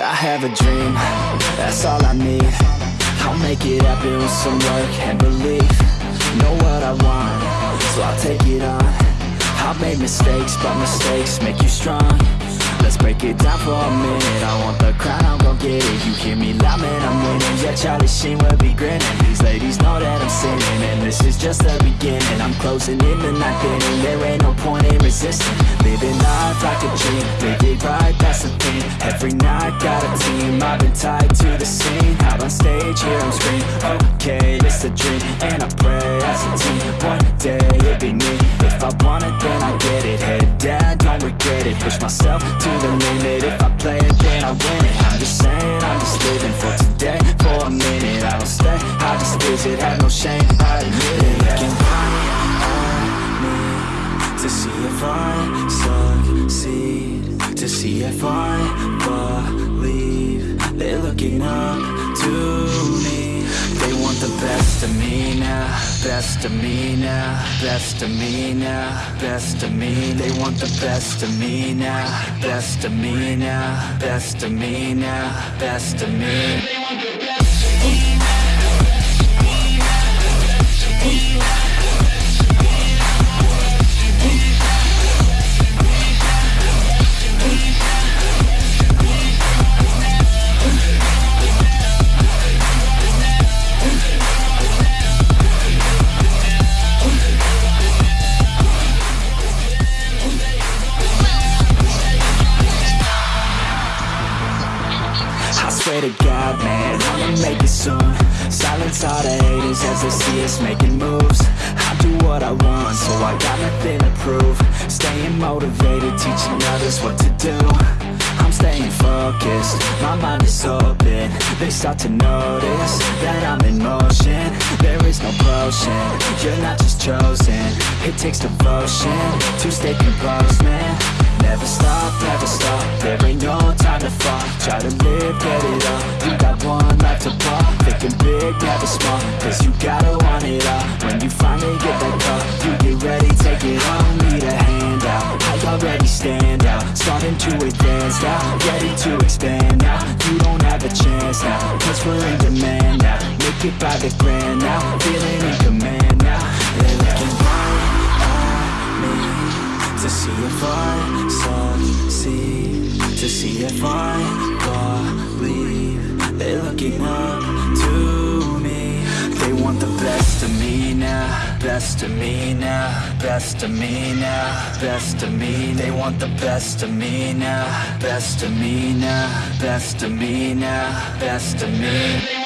I have a dream, that's all I need. I'll make it happen with some work and belief. Know what I want, so I'll take it on. I've made mistakes, but mistakes make you strong Let's break it down for a minute. I want the crown, I'll go get it. You hear me loud, man, I'm winning. Yeah, Charlie Sheen will be grinning. These ladies know that I'm sinning And this is just the beginning. I'm closing in the ninth inning There ain't no point in resisting. Living life like a dream Live it right, that's the thing. Every night, got a team I've been tied to the scene. Out on stage, here I'm screaming Okay, it's a dream And I pray as a team. One day, it'll be me. If I want it, then I get it. Head down, don't regret it. Push myself to the limit If I play it, then I win it. I'm just saying, I'm just living for today. For a minute, I don't stay. I just visit, have no shame I admit it. Looking right at me To see if I succeed. To see if I believe They're looking up to best of me now Best of me now Best of me now Best of me They want the best of me now Best of me now Best of me now Best of me All the haters as they see us making moves. I do what I want, so I got nothing to prove. Staying motivated, teaching others what to do. I'm staying focused, my mind is open. They start to notice that I'm in motion. There is no potion, you're not just chosen. It takes devotion to stay composed, man Never stop, never stop, there ain't no time to fall Try to live, get it up, you got one life to pop Thinking big, never small, cause you gotta want it all. When you finally get that call, you get ready, take it on Need a hand out, I already stand out. Starting to advance now, ready to expand now. You don't have a chance now, cause we're in demand now. Make it by the grand now, feeling in command to see if I succeed To see if I believe They're looking up to me. They want the best of me now Best of me now Best of me now Best of me. They want the best of me now Best of me now Best of me now Best of me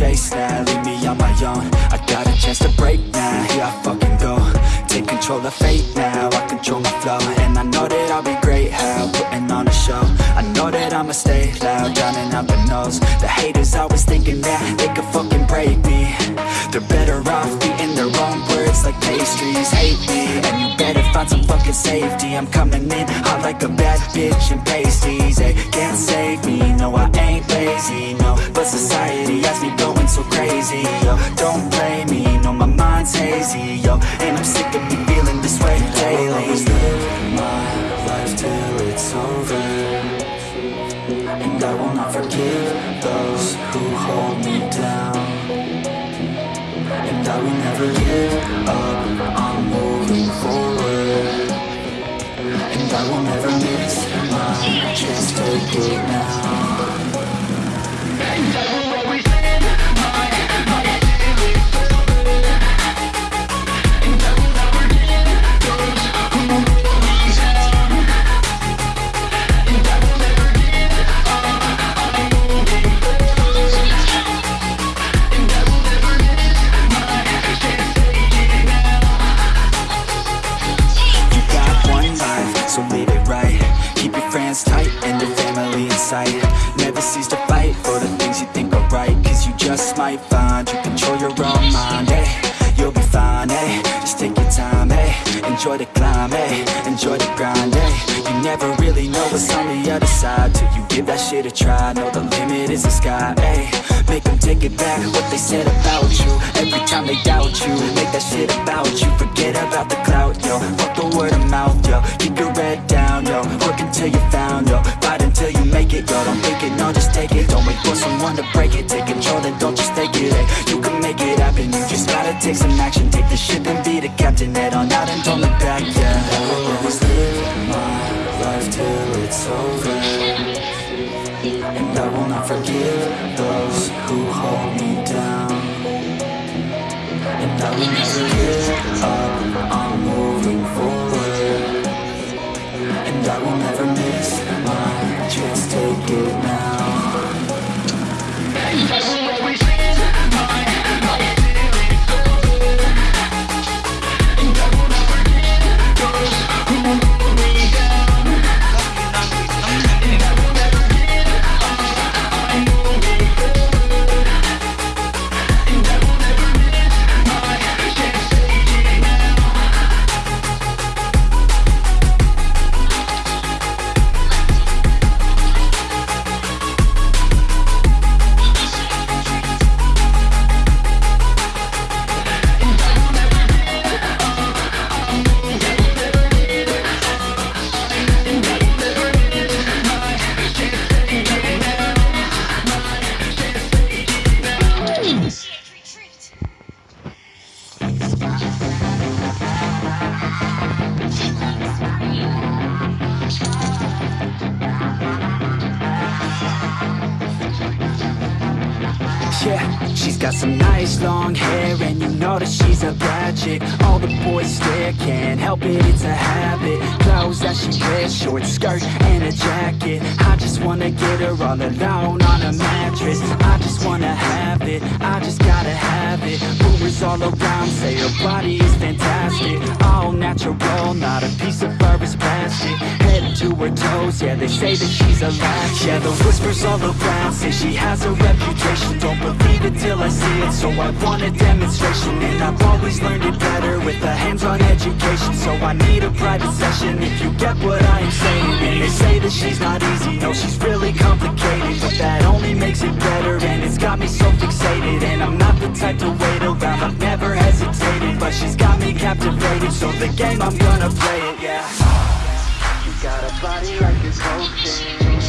chase I'ma stay loud, drowning out the noise The haters always thinking that they could fucking break me. They're better off eating their own words like pastries. Hate me, and you better find some fucking safety. I'm coming in hot like a bad bitch and pasties. They can't save me, no I ain't lazy, no. But society has me going so crazy, yo. Don't blame me, no my mind's hazy, yo. And I'm sick of me feeling this way daily. I'll always live my life till it's over And I will not forgive those who hold me down. And I will never give up, I'm moving forward. And I will never miss my chance, take it now Cease to fight for the things you think are right. Cause you just might find you control your own mind, hey You'll be fine, hey Just take your time, hey Enjoy the climb, hey Enjoy the grind, hey You never really know what's on the other side give that shit a try Know the limit is the sky, hey Make them take it back what they said about you. Every time they doubt you Make that shit about you. Forget about the clout, yo. Fuck the word of mouth, yo. Keep your head down, yo. Work until you found, yo. Fight until you make it, yo. Don't think it, no, just take it. Don't wait for someone to break it. Take control, then don't just take it, hey You can make it happen. You just gotta take some action. Take the ship and be the captain. Head on out and don't look back, yeah. I will always live my life till it's over and I will not forgive those who hold me down. And I will never give up, got some nice long hair And you know that she's a bad chick. All the boys stare, can't help it, it's a habit. Clothes that she wears, short skirt and a jacket. I just wanna get her all alone on a mattress. I just wanna have it, I just gotta have it. Rumors all around say her body is fantastic. All natural, not a piece of fur is plastic. Head to her toes, yeah, they say that she's a latch. Yeah, the whispers all around say she has a reputation. Don't believe it till I see it, so I want a demonstration And I've always learned it better with a hands-on education So I need a private session if you get what I am saying And they say that she's not easy, no, she's really complicated But that only makes it better, and it's got me so fixated And I'm not the type to wait around, I've never hesitated But she's got me captivated, so the game, I'm gonna play it, yeah. You got a body like a cocaine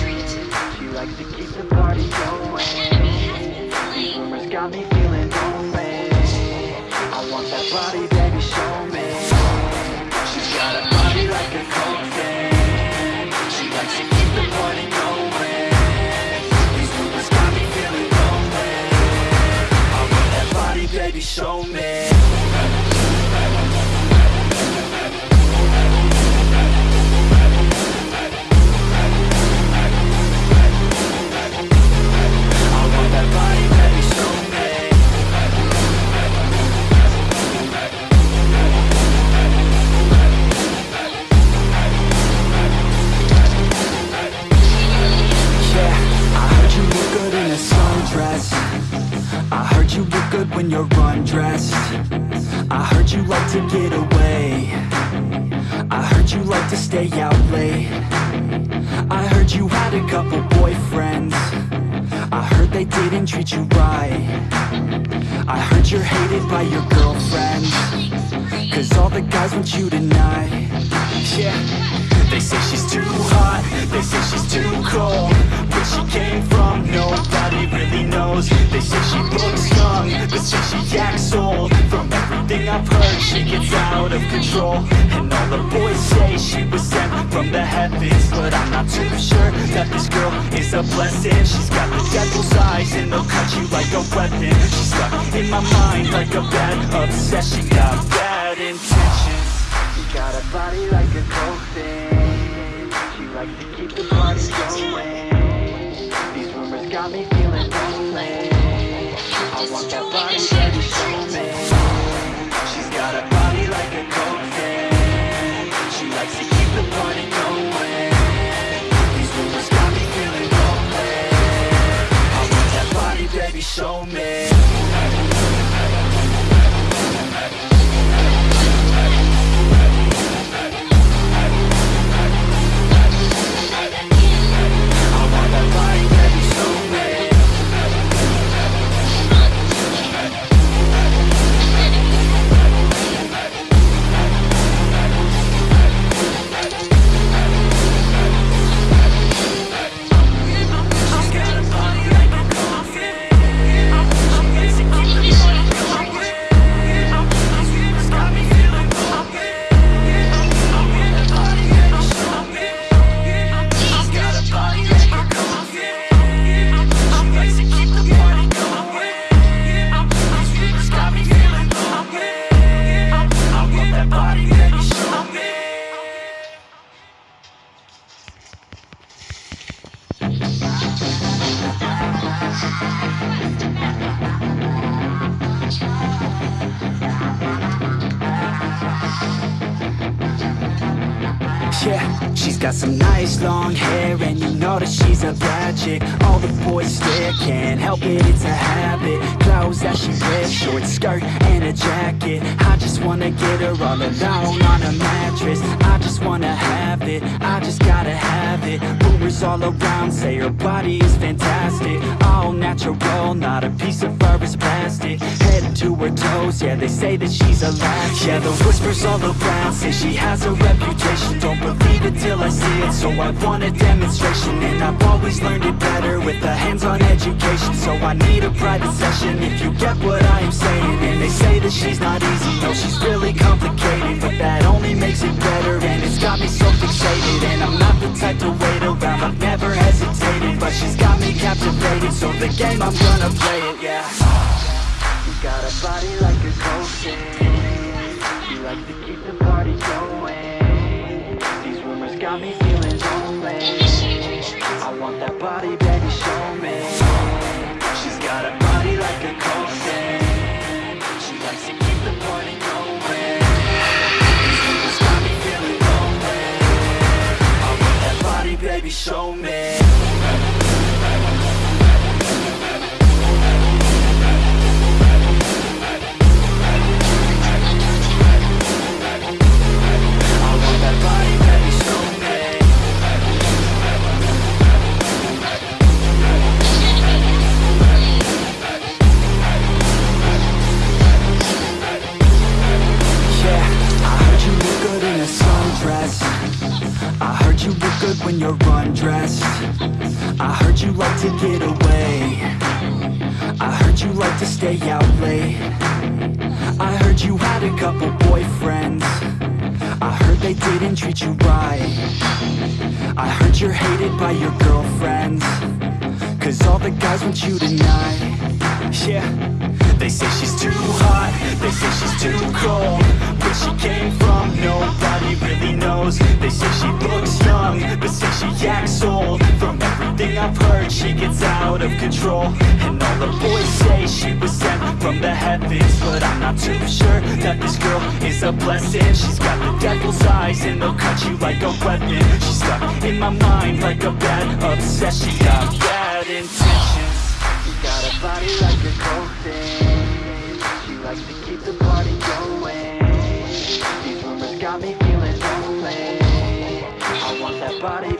She likes to keep the party going got me feeling lonely. I want that body, baby, show me. She's got a body like a cocaine. She likes to keep the party going. These rumors got me feeling lonely. I want that body, baby, show me stay out late. I heard you had a couple boyfriends. I heard they didn't treat you right. I heard you're hated by your girlfriends. Cause all the guys want you tonight. Yeah They say she's too hot They say she's too cold Where she came from, nobody really knows. They say she looks young, but say she acts old. From everything I've heard, she gets out of control. And all the boys say she was sent from the heavens But I'm not too sure that this girl is a blessing. She's got the devil's eyes and they'll cut you like a weapon. She's stuck in my mind like a bad obsession. Got bad intentions. She got a body like a coffin She likes to keep the party going. These rumors got me feeling lonely. I want that body, baby, show me. She's got a body like a coffin She likes to keep the party going. These rumors got me feeling lonely. I want that body, baby, show me can't help it, it's a habit. Clothes that she wears, short skirt and a jacket. I just wanna get her all alone on a mattress. I just wanna have it, I just gotta have it. Rumors all around say her body is fantastic. All natural, not a piece of fur is plastic. Head to her toes, yeah, they say that she's a latch Yeah, the whispers all around say she has a reputation. Don't believe it till I see it, so I want a demonstration. And I've always learned it better with a hands-on education So I need a private session. If you get what I am saying And they say that she's not easy, no, she's really complicated But that only makes it better, and it's got me so fixated. And I'm not the type to wait around, I've never hesitated But she's got me captivated, so the game, I'm gonna play it, yeah. You got a body like a coffin She likes to keep the party going. These rumors got me feeling lonely. I want that body, show me like to get away. I heard you like to stay out late. I heard you had a couple boyfriends. I heard they didn't treat you right. I heard you're hated by your girlfriends. Cause all the guys want you tonight. Yeah. They say she's too hot. They say she's too cold. Where she came from Nobody really knows. They say she looks out of control. And all the boys say she was sent from the heavens But I'm not too sure That this girl is a blessing. She's got the devil's eyes And they'll cut you like a weapon. She's stuck in my mind Like a bad obsession. She Got bad intentions. She got a body like a coffin She likes to keep the party going. These rumors got me feeling lonely. I want that body,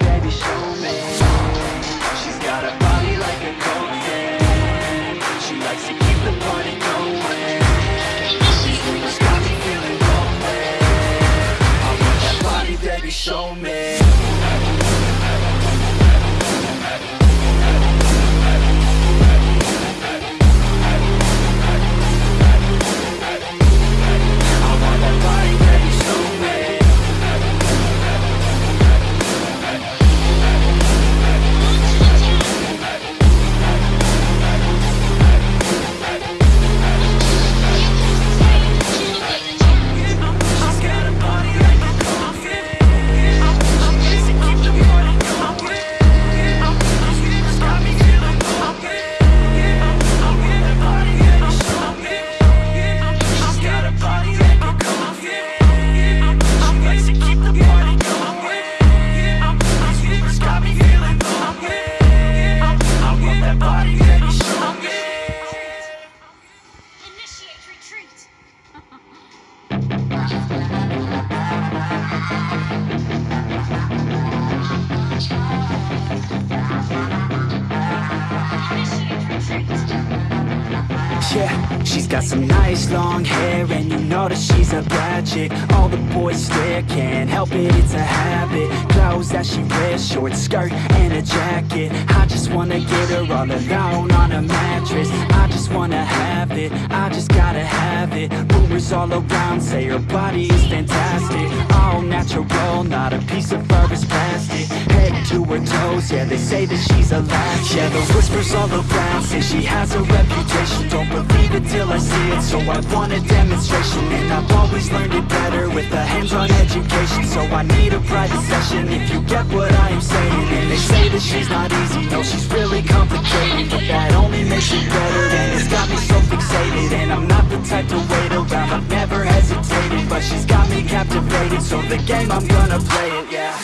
nice long hair and you know that she's a bad chick. All the boys stare, can't help it, it's a habit. Clothes that she wears, short skirt and a jacket. I just wanna get her all alone on a mattress. I just wanna have it, I just gotta have it. Rumors all around say her body is fantastic. All natural, not a piece of fur is plastic. Head to her toes, yeah they say that she's a latch Yeah the whispers all around say she has a reputation. Don't believe it till I see it, so I want a demonstration. And I've always learned it better with a hands-on education. So I need a private session if you get what I am saying. And they say that she's not easy, no she's really complicated. But that only makes it better and it's got me so fixated. And I'm not the type to wait around, I've never hesitated But she's got me captivated, so the game I'm gonna play it, yeah.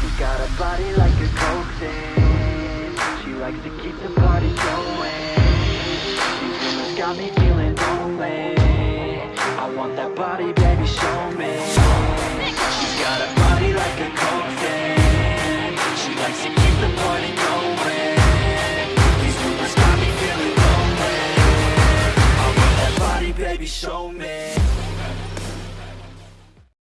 She got a body like a coke She likes to keep the party going. These rumors got me feeling lonely. I want that body,